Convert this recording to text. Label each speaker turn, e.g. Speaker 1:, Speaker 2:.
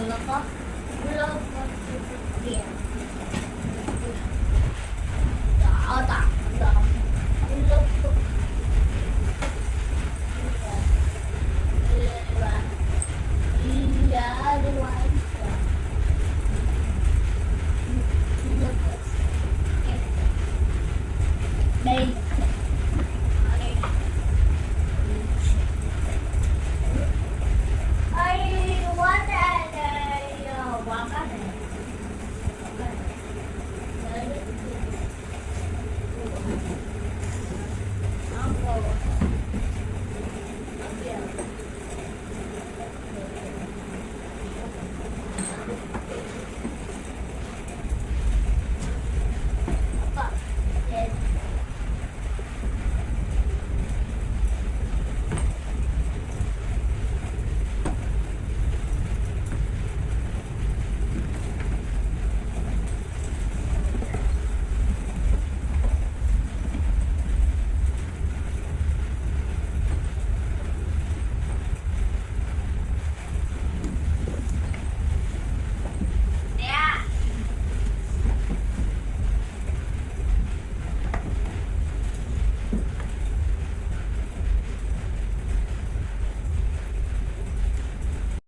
Speaker 1: すごい。